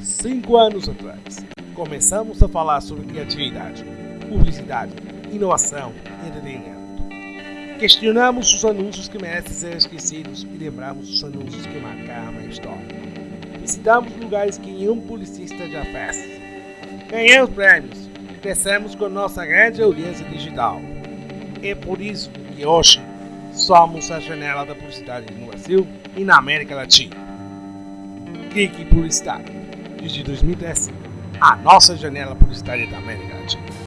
Cinco anos atrás, começamos a falar sobre criatividade, publicidade, inovação e entretenimento. Questionamos os anúncios que merecem ser esquecidos e lembramos os anúncios que marcaram a história. Visitamos lugares que nenhum publicista já fez. Ganhamos prêmios crescemos com nossa grande audiência digital. É por isso que hoje somos a janela da publicidade no Brasil e na América Latina. Clique Publicidade, desde 2010, a nossa janela publicitária da América Latina.